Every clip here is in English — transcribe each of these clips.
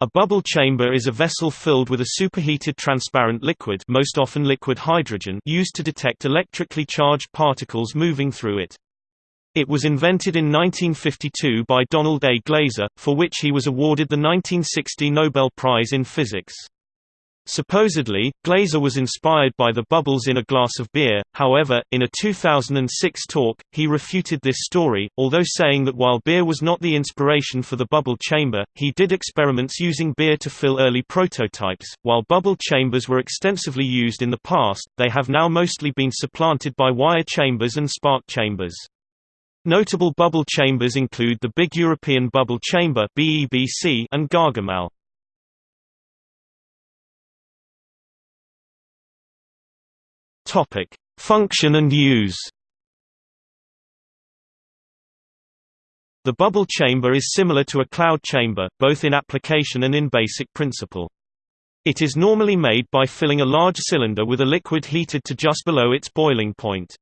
A bubble chamber is a vessel filled with a superheated transparent liquid most often liquid hydrogen used to detect electrically charged particles moving through it. It was invented in 1952 by Donald A. Glaser, for which he was awarded the 1960 Nobel Prize in Physics. Supposedly, Glaser was inspired by the bubbles in a glass of beer, however, in a 2006 talk, he refuted this story, although saying that while beer was not the inspiration for the bubble chamber, he did experiments using beer to fill early prototypes. While bubble chambers were extensively used in the past, they have now mostly been supplanted by wire chambers and spark chambers. Notable bubble chambers include the Big European Bubble Chamber and Gargamelle. Topic: Function and use. The bubble chamber is similar to a cloud chamber, both in application and in basic principle. It is normally made by filling a large cylinder with a liquid heated to just below its boiling point.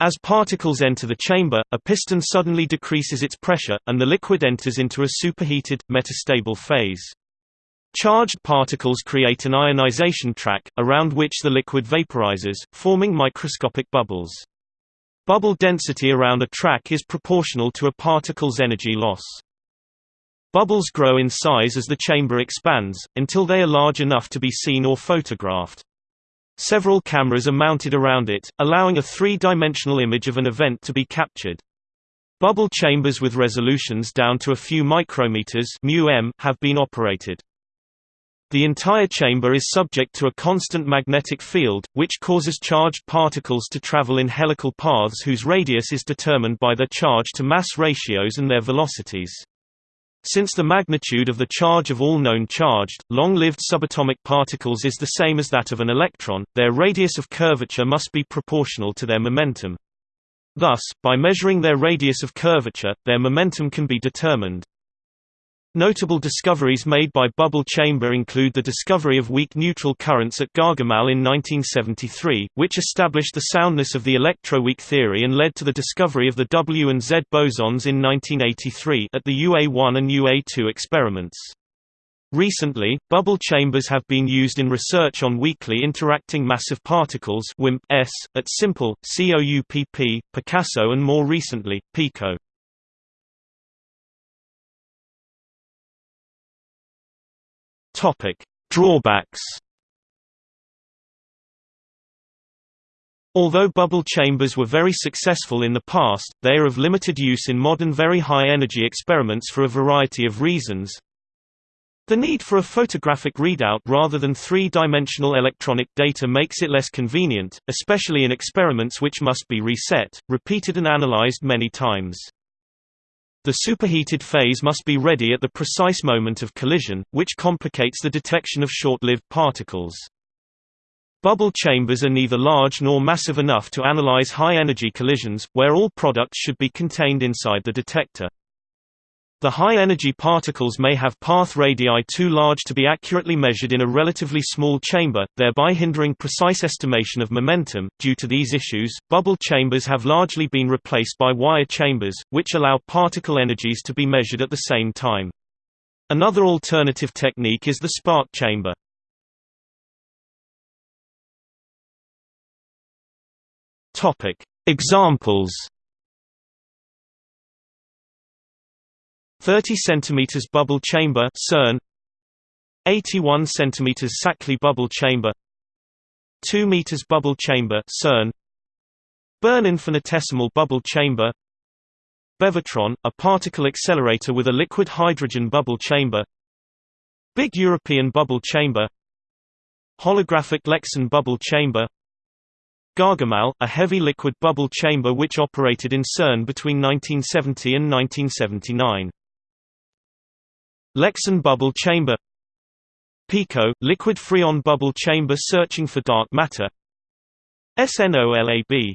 As particles enter the chamber, a piston suddenly decreases its pressure, and the liquid enters into a superheated, metastable phase. Charged particles create an ionization track, around which the liquid vaporizes, forming microscopic bubbles. Bubble density around a track is proportional to a particle's energy loss. Bubbles grow in size as the chamber expands, until they are large enough to be seen or photographed. Several cameras are mounted around it, allowing a three-dimensional image of an event to be captured. Bubble chambers with resolutions down to a few micrometers have been operated. The entire chamber is subject to a constant magnetic field, which causes charged particles to travel in helical paths whose radius is determined by their charge-to-mass ratios and their velocities. Since the magnitude of the charge of all known charged, long-lived subatomic particles is the same as that of an electron, their radius of curvature must be proportional to their momentum. Thus, by measuring their radius of curvature, their momentum can be determined. Notable discoveries made by bubble chamber include the discovery of weak neutral currents at Gargamelle in 1973, which established the soundness of the electroweak theory and led to the discovery of the W and Z bosons in 1983 at the UA1 and UA2 experiments. Recently, bubble chambers have been used in research on weakly interacting massive particles WIMP-S, at SIMPLE, COUPP, Picasso and more recently, PICO. Topic: Drawbacks. Although bubble chambers were very successful in the past, they are of limited use in modern very high-energy experiments for a variety of reasons. The need for a photographic readout rather than three-dimensional electronic data makes it less convenient, especially in experiments which must be reset, repeated and analyzed many times. The superheated phase must be ready at the precise moment of collision, which complicates the detection of short-lived particles. Bubble chambers are neither large nor massive enough to analyze high-energy collisions, where all products should be contained inside the detector. The high-energy particles may have path radii too large to be accurately measured in a relatively small chamber, thereby hindering precise estimation of momentum. Due to these issues, bubble chambers have largely been replaced by wire chambers, which allow particle energies to be measured at the same time. Another alternative technique is the spark chamber. Topic: Examples 30 cm bubble chamber CERN. 81 cm Saclay bubble chamber. 2 m bubble chamber CERN. Bern infinitesimal bubble chamber. Bevatron, a particle accelerator with a liquid hydrogen bubble chamber. Big European bubble chamber. Holographic Lexan bubble chamber. Gargamelle, a heavy liquid bubble chamber which operated in CERN between 1970 and 1979 Lexan bubble chamber PICO – liquid freon bubble chamber searching for dark matter SNOLAB